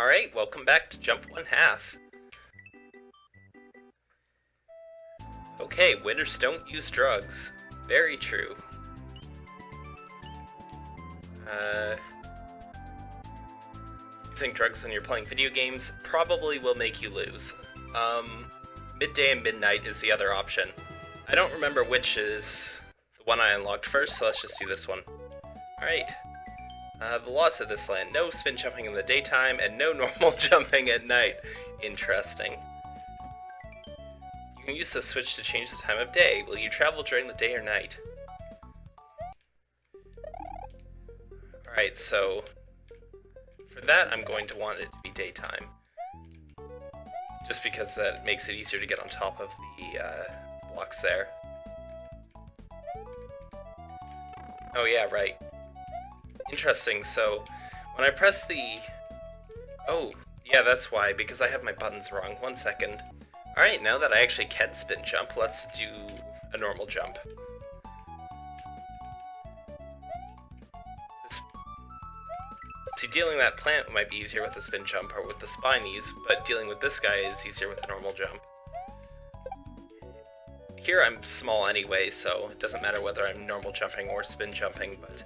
Alright, welcome back to Jump One Half. Okay, winners don't use drugs. Very true. Uh, using drugs when you're playing video games probably will make you lose. Um, midday and midnight is the other option. I don't remember which is the one I unlocked first, so let's just do this one. Alright. Uh, the laws of this land. No spin jumping in the daytime and no normal jumping at night. Interesting. You can use the switch to change the time of day. Will you travel during the day or night? Alright, so for that I'm going to want it to be daytime. Just because that makes it easier to get on top of the uh, blocks there. Oh yeah, right. Interesting, so when I press the... Oh, yeah, that's why, because I have my buttons wrong. One second. Alright, now that I actually can spin jump, let's do a normal jump. See, dealing that plant might be easier with a spin jump or with the spinies, but dealing with this guy is easier with a normal jump. Here I'm small anyway, so it doesn't matter whether I'm normal jumping or spin jumping, but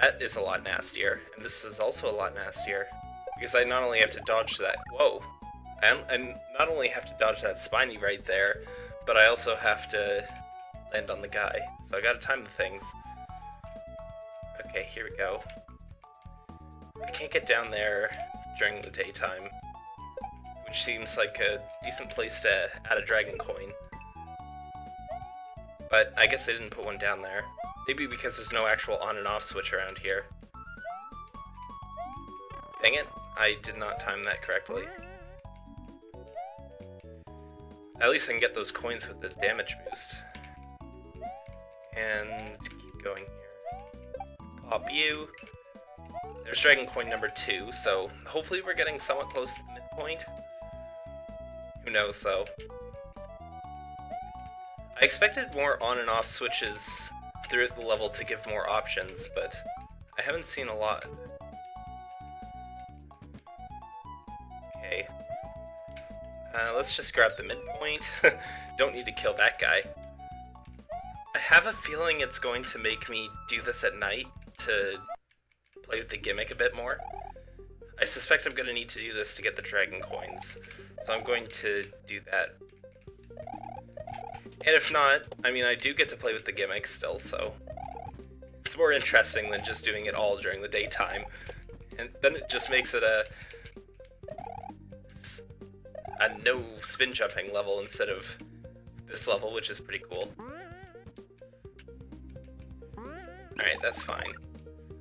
that is a lot nastier, and this is also a lot nastier. Because I not only have to dodge that- whoa! And not only have to dodge that spiny right there, but I also have to land on the guy. So I gotta time the things. Okay, here we go. I can't get down there during the daytime, which seems like a decent place to add a dragon coin. But I guess they didn't put one down there. Maybe because there's no actual on and off switch around here. Dang it, I did not time that correctly. At least I can get those coins with the damage boost. And keep going here. Pop you. There's Dragon Coin number two, so hopefully we're getting somewhat close to the midpoint. Who knows, though. I expected more on and off switches throughout the level to give more options, but I haven't seen a lot. Okay. Uh, let's just grab the midpoint. Don't need to kill that guy. I have a feeling it's going to make me do this at night to play with the gimmick a bit more. I suspect I'm going to need to do this to get the dragon coins, so I'm going to do that and if not, I mean, I do get to play with the gimmick still, so... It's more interesting than just doing it all during the daytime. And then it just makes it a... a no spin jumping level instead of this level, which is pretty cool. Alright, that's fine.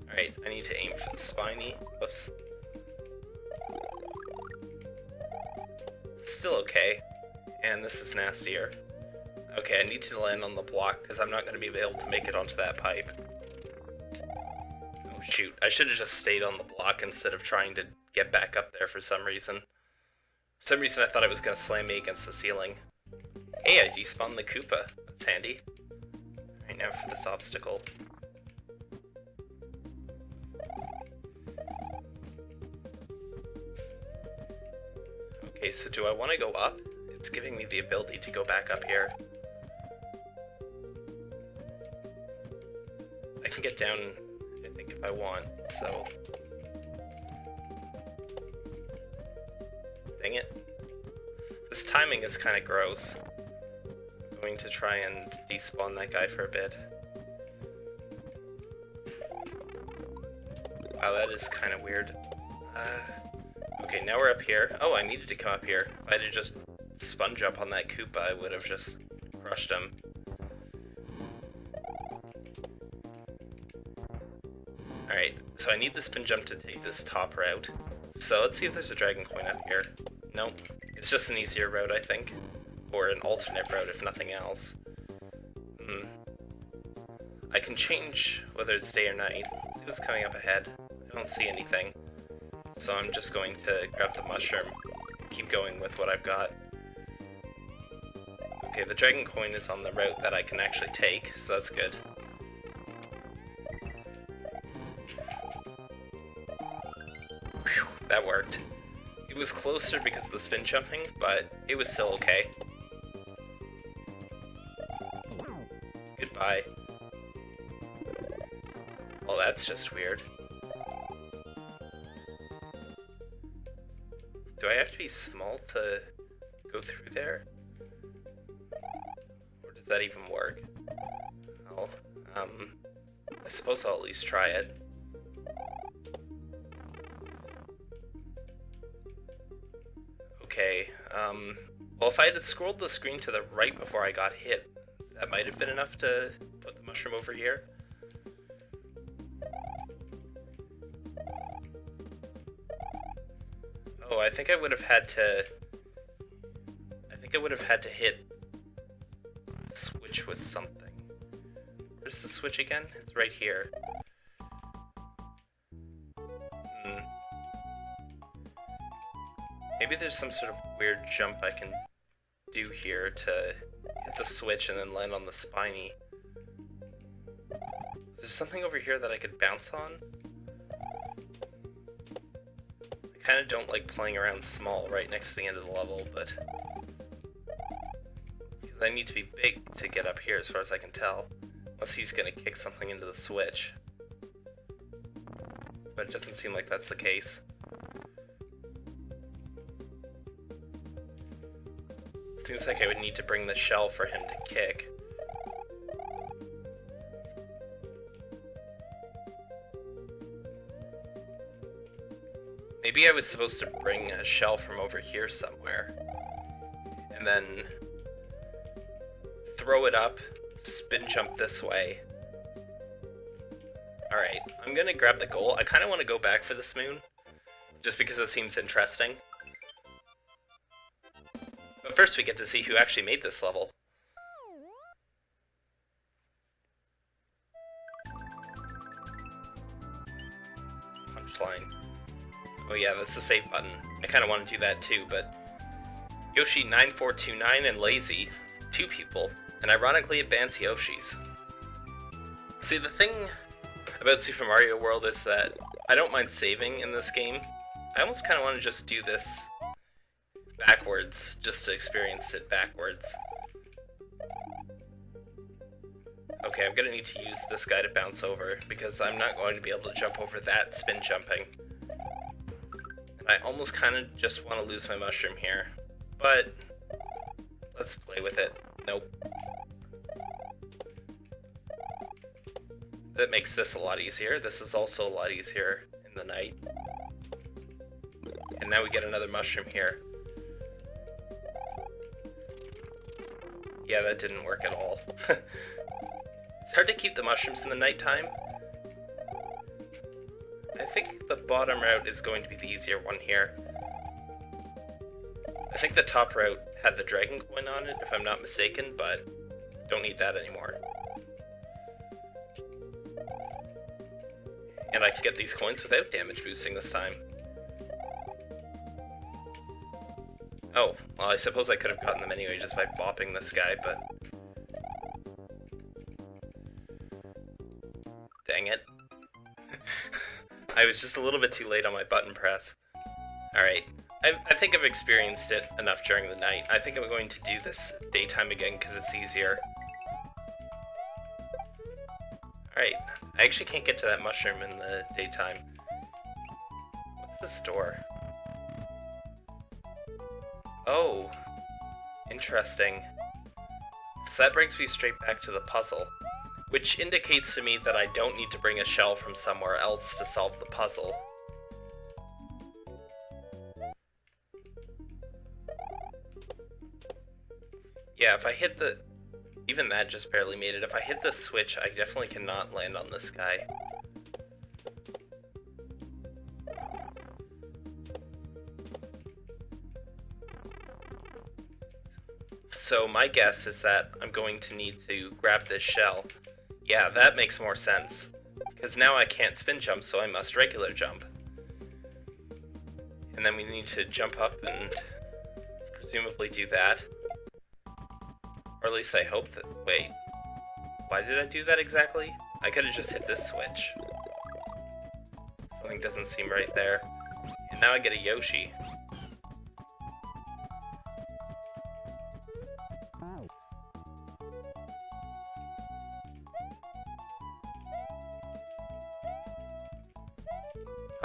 Alright, I need to aim for the spiny. Whoops. Still okay. And this is nastier. Okay, I need to land on the block because I'm not going to be able to make it onto that pipe. Oh shoot, I should have just stayed on the block instead of trying to get back up there for some reason. For some reason I thought it was going to slam me against the ceiling. Hey, I despawned the Koopa. That's handy. Right now for this obstacle. Okay, so do I want to go up? It's giving me the ability to go back up here. I can get down, I think, if I want, so... Dang it. This timing is kind of gross. I'm going to try and despawn that guy for a bit. Wow, that is kind of weird. Uh, okay, now we're up here. Oh, I needed to come up here. If I had just spin jump on that Koopa, I would have just crushed him. So I need the spin jump to take this top route. So let's see if there's a dragon coin up here. Nope. It's just an easier route, I think. Or an alternate route, if nothing else. Hmm. I can change whether it's day or night. Let's see what's coming up ahead. I don't see anything. So I'm just going to grab the mushroom. Keep going with what I've got. Okay, the dragon coin is on the route that I can actually take, so that's good. That worked. It was closer because of the spin jumping, but it was still okay. Goodbye. Well, that's just weird. Do I have to be small to go through there? Or does that even work? Well, um, I suppose I'll at least try it. If I had scrolled the screen to the right before I got hit, that might have been enough to put the mushroom over here. Oh, I think I would have had to... I think I would have had to hit switch with something. Where's the switch again? It's right here. Hmm. Maybe there's some sort of weird jump I can do here to hit the switch and then land on the spiny. Is there something over here that I could bounce on? I kind of don't like playing around small right next to the end of the level, but... Because I need to be big to get up here as far as I can tell. Unless he's gonna kick something into the switch. But it doesn't seem like that's the case. Seems like I would need to bring the shell for him to kick. Maybe I was supposed to bring a shell from over here somewhere. And then throw it up, spin jump this way. Alright, I'm gonna grab the goal. I kind of want to go back for this moon, just because it seems interesting. First we get to see who actually made this level. Punchline. Oh yeah, that's the save button. I kind of want to do that too, but... Yoshi9429 and Lazy, two people, and ironically bans Yoshis. See, the thing about Super Mario World is that I don't mind saving in this game. I almost kind of want to just do this backwards, just to experience it backwards. Okay, I'm gonna need to use this guy to bounce over, because I'm not going to be able to jump over that spin jumping. I almost kind of just want to lose my mushroom here. But, let's play with it. Nope. That makes this a lot easier. This is also a lot easier in the night. And now we get another mushroom here. Yeah, that didn't work at all. it's hard to keep the mushrooms in the nighttime, I think the bottom route is going to be the easier one here. I think the top route had the dragon coin on it, if I'm not mistaken, but don't need that anymore. And I can get these coins without damage boosting this time. Oh, well I suppose I could have gotten them anyway just by bopping this guy, but... Dang it. I was just a little bit too late on my button press. Alright, I, I, think I've experienced it enough during the night. I think I'm going to do this daytime again because it's easier. Alright, I actually can't get to that mushroom in the daytime. What's this door? Oh, interesting. So that brings me straight back to the puzzle which indicates to me that I don't need to bring a shell from somewhere else to solve the puzzle. Yeah, if I hit the... Even that just barely made it. If I hit the switch, I definitely cannot land on this guy. So my guess is that I'm going to need to grab this shell yeah, that makes more sense. Because now I can't spin jump, so I must regular jump. And then we need to jump up and presumably do that. Or at least I hope that... Wait. Why did I do that exactly? I could have just hit this switch. Something doesn't seem right there. And now I get a Yoshi.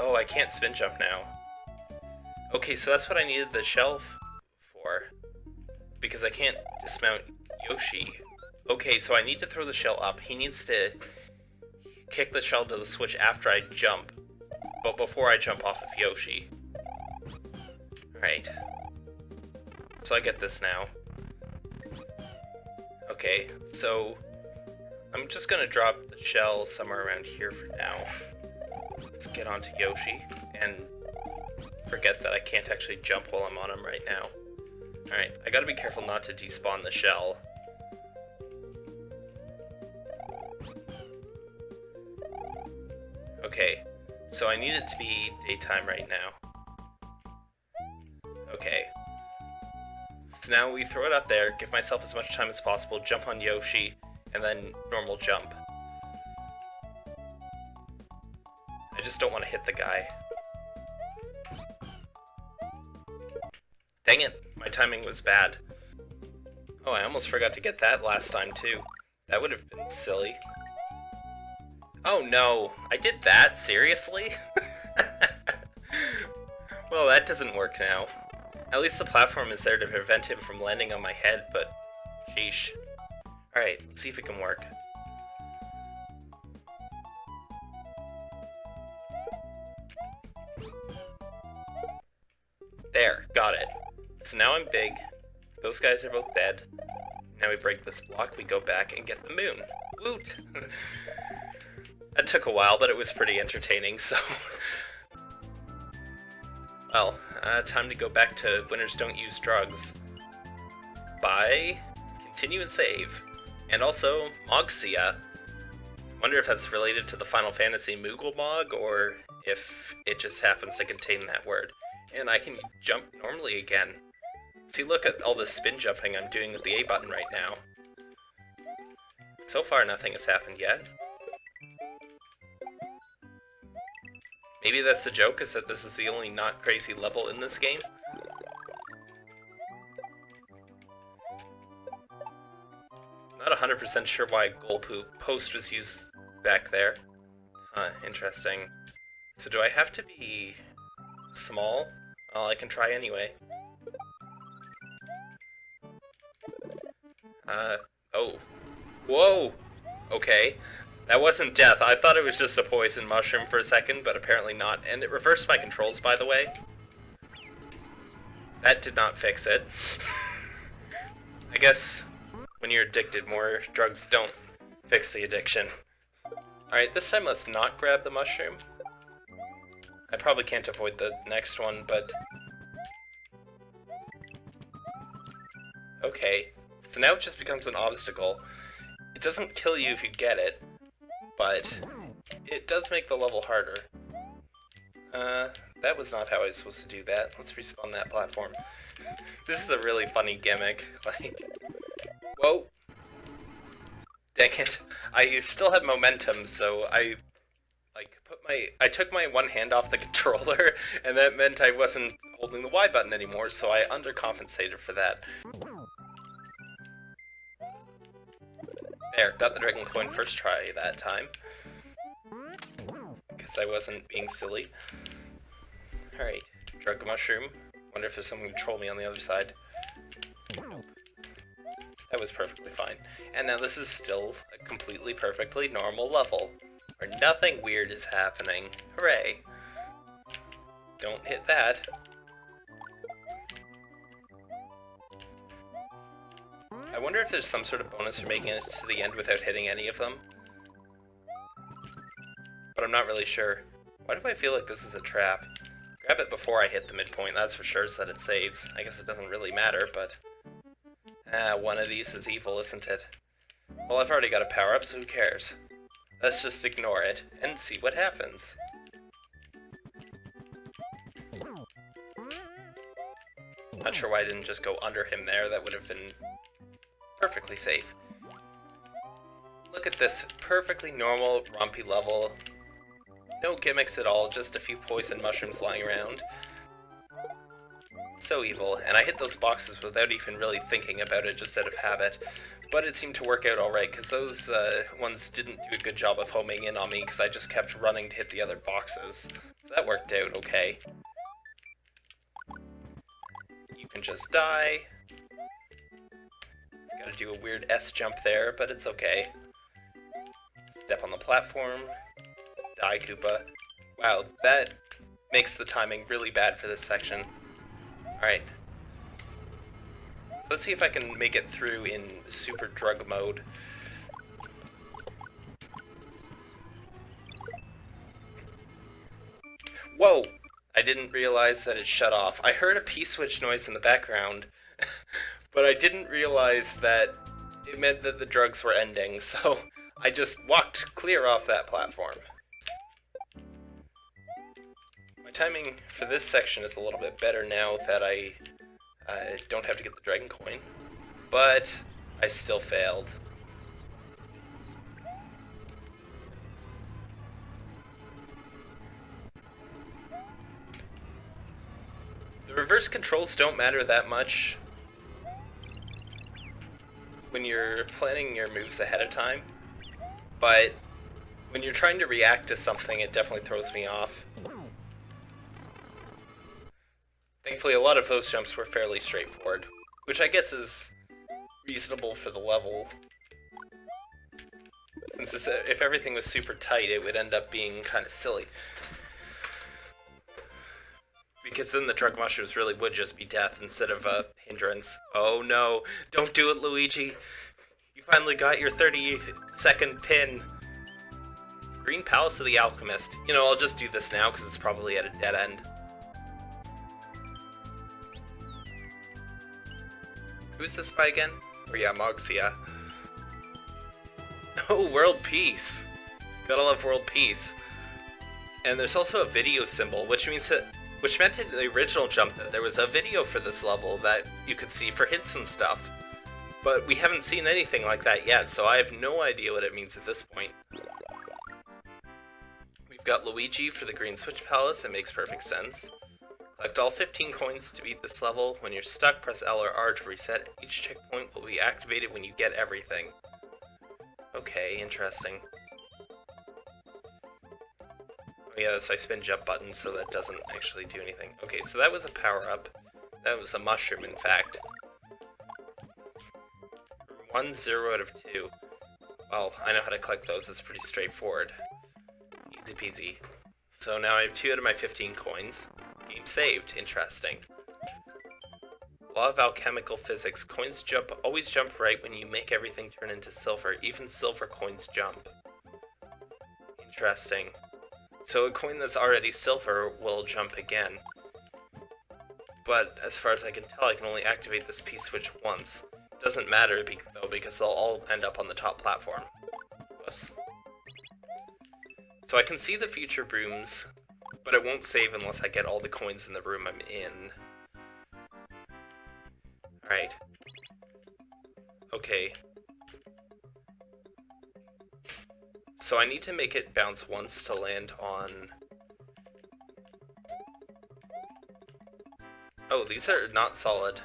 Oh, I can't spin jump now. Okay, so that's what I needed the shelf for. Because I can't dismount Yoshi. Okay, so I need to throw the shell up. He needs to kick the shell to the switch after I jump, but before I jump off of Yoshi. Right. So I get this now. Okay, so I'm just gonna drop the shell somewhere around here for now. Let's get onto Yoshi and forget that I can't actually jump while I'm on him right now. Alright, I gotta be careful not to despawn the shell. Okay, so I need it to be daytime right now. Okay. So now we throw it up there, give myself as much time as possible, jump on Yoshi, and then normal jump. Just don't want to hit the guy. Dang it, my timing was bad. Oh, I almost forgot to get that last time too. That would have been silly. Oh no, I did that? Seriously? well, that doesn't work now. At least the platform is there to prevent him from landing on my head, but sheesh. Alright, let's see if it can work. Now I'm big. Those guys are both dead. Now we break this block, we go back and get the moon. Woot! That took a while, but it was pretty entertaining, so... well, uh, time to go back to Winners Don't Use Drugs. Bye. Continue and save. And also, Mogsia. Wonder if that's related to the Final Fantasy Moogle Mog, or if it just happens to contain that word. And I can jump normally again. See, look at all the spin jumping I'm doing with the A button right now. So far, nothing has happened yet. Maybe that's the joke, is that this is the only not crazy level in this game? Not 100% sure why goal post was used back there. Huh, interesting. So do I have to be small? Well, I can try anyway. Uh, oh. Whoa! Okay. That wasn't death. I thought it was just a poison mushroom for a second, but apparently not. And it reversed my controls, by the way. That did not fix it. I guess when you're addicted, more drugs don't fix the addiction. Alright, this time let's not grab the mushroom. I probably can't avoid the next one, but... Okay, so now it just becomes an obstacle. It doesn't kill you if you get it, but it does make the level harder. Uh, that was not how I was supposed to do that. Let's respawn that platform. this is a really funny gimmick. Like, whoa. Dang it. I still had momentum, so I, like, put my, I took my one hand off the controller, and that meant I wasn't holding the Y button anymore, so I undercompensated for that. There, got the dragon coin first try that time. Because I wasn't being silly. Alright, drug mushroom. Wonder if there's someone to troll me on the other side. That was perfectly fine. And now this is still a completely perfectly normal level. Where nothing weird is happening. Hooray! Don't hit that. Wonder if there's some sort of bonus for making it to the end without hitting any of them. But I'm not really sure. Why do I feel like this is a trap? Grab it before I hit the midpoint, that's for sure, so that it saves. I guess it doesn't really matter, but... Ah, one of these is evil, isn't it? Well, I've already got a power-up, so who cares? Let's just ignore it, and see what happens. Not sure why I didn't just go under him there, that would have been perfectly safe. Look at this perfectly normal, rompy level. No gimmicks at all, just a few poison mushrooms lying around. So evil, and I hit those boxes without even really thinking about it, just out of habit. But it seemed to work out alright, because those uh, ones didn't do a good job of homing in on me, because I just kept running to hit the other boxes. So that worked out okay. You can just die. Gotta do a weird S jump there, but it's okay. Step on the platform. Die, Koopa. Wow, that makes the timing really bad for this section. Alright. So let's see if I can make it through in super drug mode. Whoa! I didn't realize that it shut off. I heard a P-switch noise in the background, but I didn't realize that it meant that the drugs were ending, so I just walked clear off that platform My timing for this section is a little bit better now that I uh, don't have to get the dragon coin, but I still failed. The reverse controls don't matter that much when you're planning your moves ahead of time, but when you're trying to react to something, it definitely throws me off. Thankfully, a lot of those jumps were fairly straightforward, which I guess is reasonable for the level. Since if everything was super tight, it would end up being kind of silly. Because then the drug mushrooms really would just be death instead of a hindrance. Oh no, don't do it, Luigi! You finally got your 30 second pin. Green Palace of the Alchemist. You know, I'll just do this now because it's probably at a dead end. Who's this by again? Oh yeah, Mogsia. Oh, world peace! Gotta love world peace. And there's also a video symbol, which means that which meant in the original jump that there was a video for this level that you could see for hints and stuff. But we haven't seen anything like that yet, so I have no idea what it means at this point. We've got Luigi for the Green Switch Palace, it makes perfect sense. Collect all 15 coins to beat this level. When you're stuck, press L or R to reset. Each checkpoint will be activated when you get everything. Okay, interesting. Yeah, so I spin jump button, so that doesn't actually do anything. Okay, so that was a power-up. That was a mushroom, in fact. One zero out of two. Well, I know how to collect those, it's pretty straightforward. Easy peasy. So now I have two out of my 15 coins. Game saved. Interesting. Law of alchemical physics. Coins jump always jump right when you make everything turn into silver. Even silver coins jump. Interesting. So a coin that's already silver will jump again. But as far as I can tell, I can only activate this P-switch once. Doesn't matter though, because they'll all end up on the top platform. So I can see the future brooms but it won't save unless I get all the coins in the room I'm in. Alright. Okay. So I need to make it bounce once to land on... Oh, these are not solid.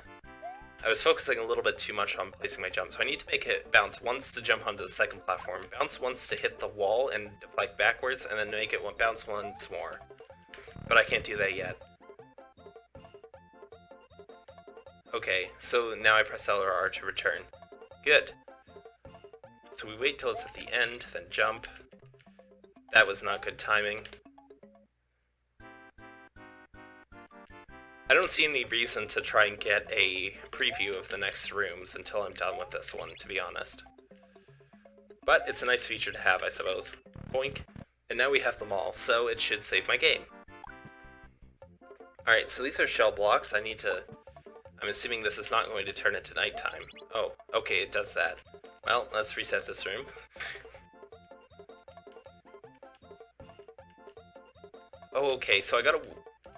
I was focusing a little bit too much on placing my jump, so I need to make it bounce once to jump onto the second platform, bounce once to hit the wall and deflect backwards, and then make it bounce once more. But I can't do that yet. Okay, so now I press L or R to return. Good. So we wait till it's at the end, then jump. That was not good timing. I don't see any reason to try and get a preview of the next rooms until I'm done with this one, to be honest. But it's a nice feature to have, I suppose. Boink. And now we have them all, so it should save my game. Alright, so these are shell blocks. I need to... I'm assuming this is not going to turn into nighttime. Oh, okay, it does that. Well, let's reset this room. oh, okay, so I gotta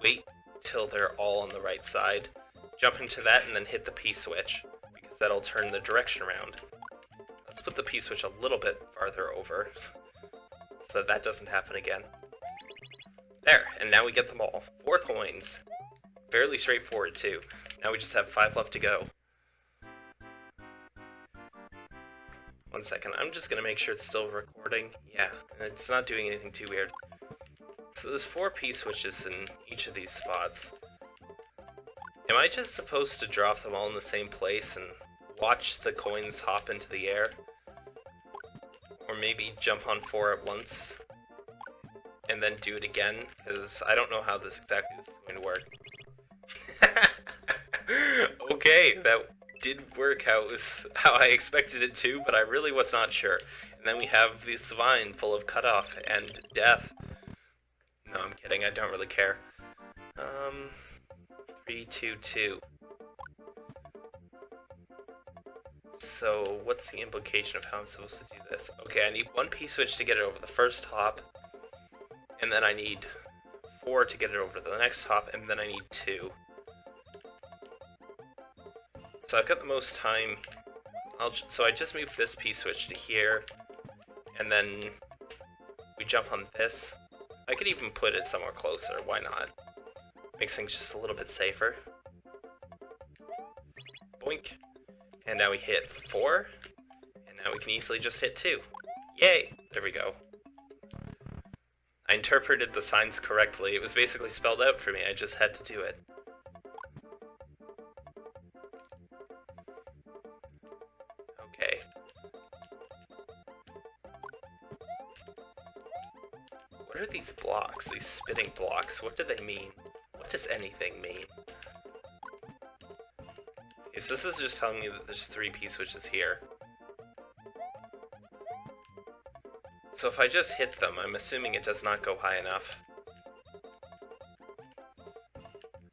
wait till they're all on the right side, jump into that, and then hit the P-switch, because that'll turn the direction around. Let's put the P-switch a little bit farther over, so that, that doesn't happen again. There, and now we get them all. Four coins. Fairly straightforward, too. Now we just have five left to go. One second, I'm just gonna make sure it's still recording. Yeah, it's not doing anything too weird. So there's four P-switches in each of these spots. Am I just supposed to drop them all in the same place and watch the coins hop into the air? Or maybe jump on four at once and then do it again? Because I don't know how this exactly is going to work. okay, that did work how was how I expected it to, but I really was not sure. And then we have this vine full of cutoff and death. No, I'm kidding. I don't really care. Um, three, two, two. So, what's the implication of how I'm supposed to do this? Okay, I need one P-switch to get it over the first hop, and then I need four to get it over the next hop, and then I need two. So I've got the most time. I'll so I just move this P-switch to here, and then we jump on this. I could even put it somewhere closer, why not? Makes things just a little bit safer. Boink. And now we hit 4, and now we can easily just hit 2. Yay! There we go. I interpreted the signs correctly. It was basically spelled out for me, I just had to do it. Blocks, these spinning blocks? What do they mean? What does anything mean? Yes, this is just telling me that there's three P-switches here. So if I just hit them, I'm assuming it does not go high enough.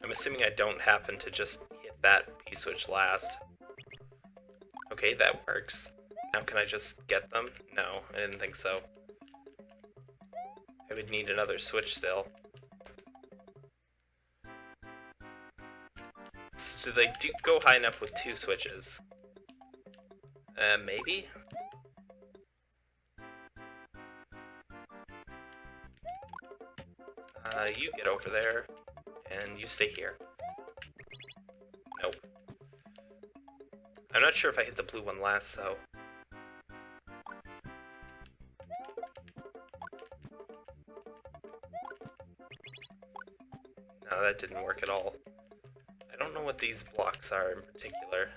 I'm assuming I don't happen to just hit that P-switch last. Okay, that works. Now can I just get them? No, I didn't think so. Would need another switch still. So they do go high enough with two switches. Uh, maybe? Uh, you get over there, and you stay here. Nope. I'm not sure if I hit the blue one last, though. Didn't work at all I don't know what these blocks are in particular.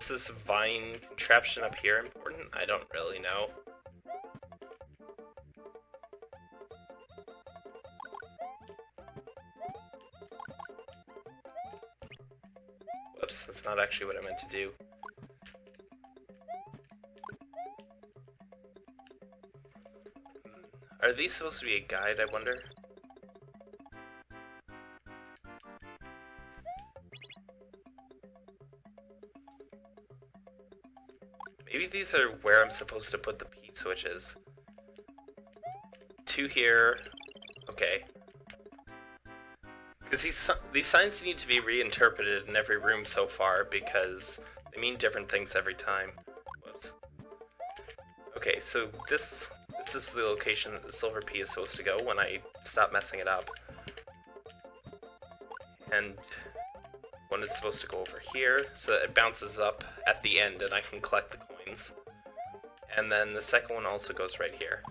Is this vine contraption up here important? I don't really know. Whoops, that's not actually what I meant to do. Are these supposed to be a guide, I wonder? Maybe these are where I'm supposed to put the P-switches. Two here. Okay. Because these, these signs need to be reinterpreted in every room so far because they mean different things every time. Whoops. Okay, so this this is the location that the silver P is supposed to go when I stop messing it up. And one is supposed to go over here, so that it bounces up at the end and I can collect the coins. And then the second one also goes right here.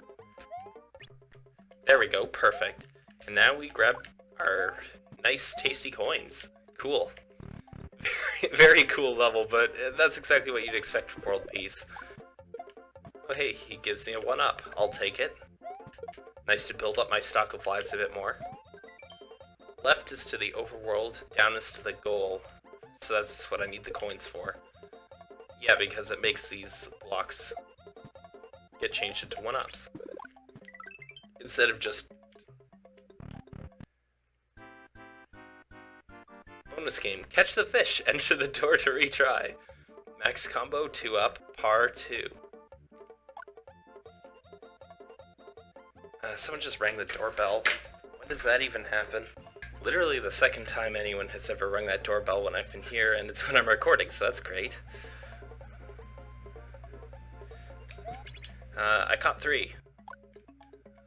There we go, perfect. And now we grab our nice, tasty coins. Cool. Very, very cool level, but that's exactly what you'd expect from World Peace. Oh hey, he gives me a 1-up. I'll take it. Nice to build up my stock of lives a bit more. Left is to the overworld, down is to the goal. So that's what I need the coins for. Yeah, because it makes these blocks get changed into 1-ups. Instead of just... Bonus game. Catch the fish. Enter the door to retry. Max combo 2-up, par 2. Someone just rang the doorbell. When does that even happen? literally the second time anyone has ever rung that doorbell when I've been here, and it's when I'm recording, so that's great. Uh, I caught three.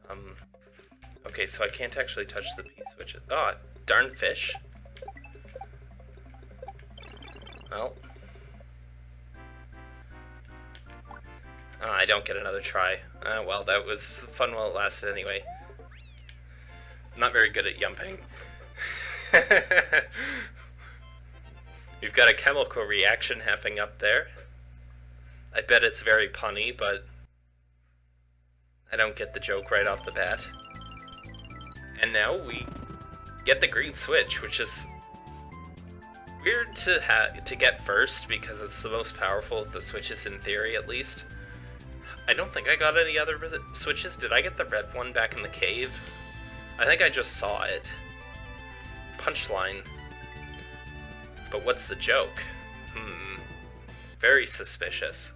Um, okay, so I can't actually touch the P-switches. Oh, darn fish. Well. Oh, I don't get another try. Uh, well, that was fun while it lasted anyway. not very good at yumping. We've got a chemical reaction happening up there. I bet it's very punny, but I don't get the joke right off the bat. And now we get the green switch, which is weird to to get first because it's the most powerful of the switches in theory, at least. I don't think I got any other switches. Did I get the red one back in the cave? I think I just saw it. Punchline. But what's the joke? Hmm. Very suspicious.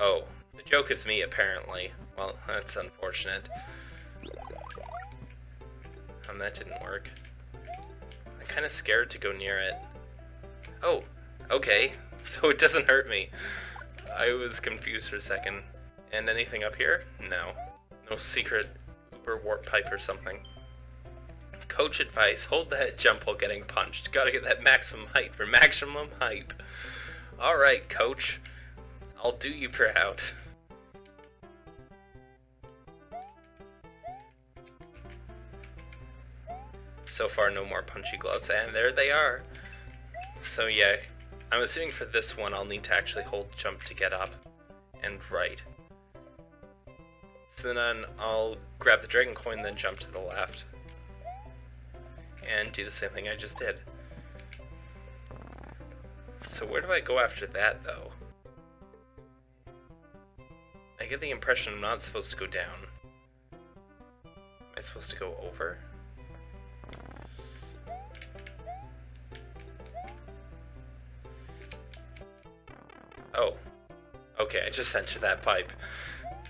Oh, the joke is me, apparently. Well, that's unfortunate. Um, that didn't work. I'm kind of scared to go near it. Oh, okay. So it doesn't hurt me. I was confused for a second. And anything up here? No. No secret Uber warp pipe or something. Coach advice, hold that jump while getting punched. Gotta get that maximum height for maximum hype. Alright, coach. I'll do you proud. So far, no more punchy gloves, and there they are. So yeah, I'm assuming for this one I'll need to actually hold jump to get up and right. So then I'll grab the dragon coin, then jump to the left. And do the same thing I just did. So where do I go after that, though? I get the impression I'm not supposed to go down. Am I supposed to go over? Okay, I just entered that pipe.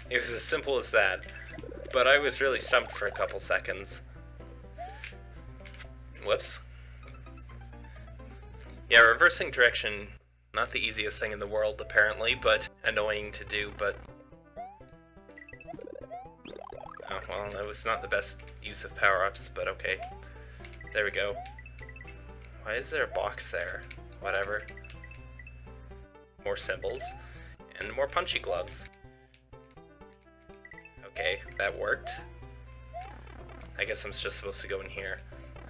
It was as simple as that. But I was really stumped for a couple seconds. Whoops. Yeah, reversing direction, not the easiest thing in the world, apparently, but annoying to do, but... Oh, well, that was not the best use of power-ups, but okay. There we go. Why is there a box there? Whatever more symbols, and more punchy gloves. Okay, that worked. I guess I'm just supposed to go in here.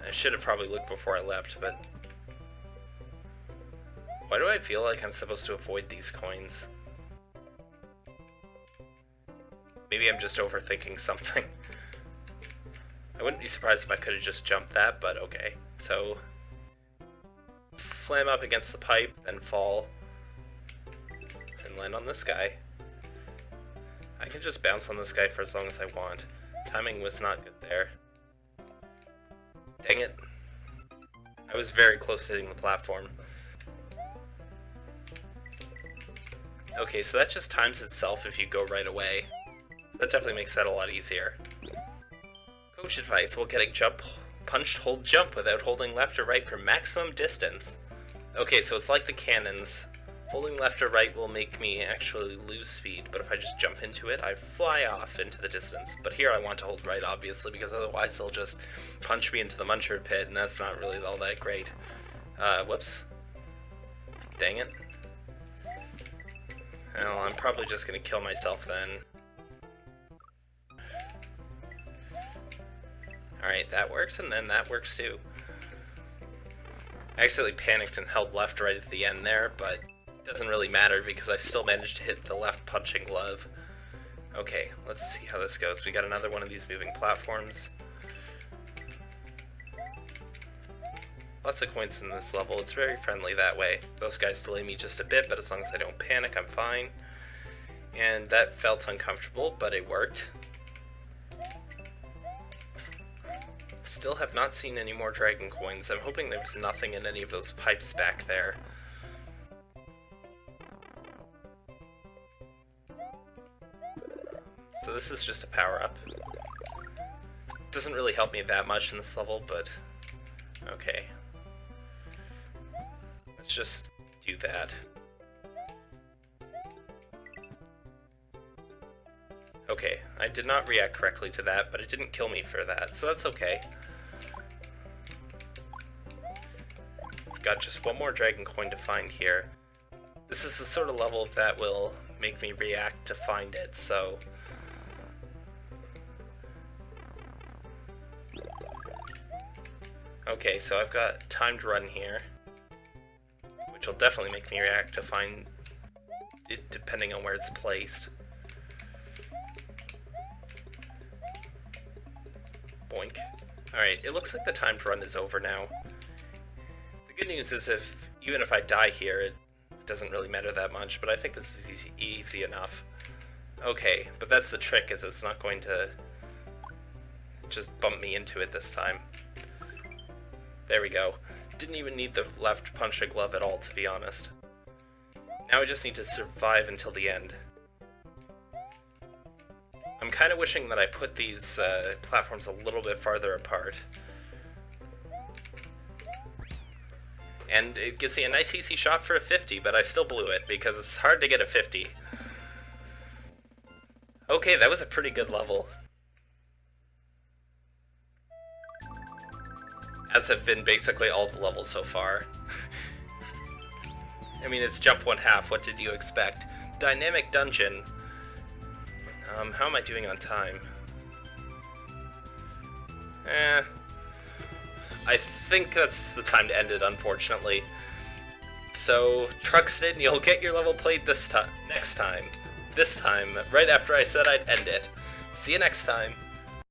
I should have probably looked before I left, but... Why do I feel like I'm supposed to avoid these coins? Maybe I'm just overthinking something. I wouldn't be surprised if I could have just jumped that, but okay. So, slam up against the pipe, then fall land on this guy. I can just bounce on this guy for as long as I want. Timing was not good there. Dang it. I was very close to hitting the platform. Okay, so that just times itself if you go right away. That definitely makes that a lot easier. Coach advice, while getting jump, punched, hold jump without holding left or right for maximum distance. Okay, so it's like the cannons. Holding left or right will make me actually lose speed, but if I just jump into it, I fly off into the distance. But here I want to hold right, obviously, because otherwise they'll just punch me into the muncher pit, and that's not really all that great. Uh, whoops. Dang it. Well, I'm probably just gonna kill myself then. Alright, that works, and then that works too. I accidentally panicked and held left right at the end there, but doesn't really matter because I still managed to hit the left punching glove. Okay, let's see how this goes. We got another one of these moving platforms. Lots of coins in this level. It's very friendly that way. Those guys delay me just a bit, but as long as I don't panic, I'm fine. And that felt uncomfortable, but it worked. Still have not seen any more dragon coins. I'm hoping there's nothing in any of those pipes back there. So this is just a power-up. doesn't really help me that much in this level, but okay. Let's just do that. Okay, I did not react correctly to that, but it didn't kill me for that, so that's okay. Got just one more dragon coin to find here. This is the sort of level that will make me react to find it, so... Okay, so I've got timed run here, which will definitely make me react to find it depending on where it's placed. Boink. Alright, it looks like the timed run is over now. The good news is if even if I die here, it doesn't really matter that much, but I think this is easy, easy enough. Okay, but that's the trick, is it's not going to just bump me into it this time. There we go. Didn't even need the left punch a glove at all, to be honest. Now I just need to survive until the end. I'm kind of wishing that I put these uh, platforms a little bit farther apart. And it gives me a nice easy shot for a 50, but I still blew it because it's hard to get a 50. Okay, that was a pretty good level. As have been basically all the levels so far. I mean, it's jump one half, what did you expect? Dynamic Dungeon, um, how am I doing on time? Eh. I think that's the time to end it, unfortunately. So, Truxton, you'll get your level played this time, next time. This time, right after I said I'd end it. See you next time.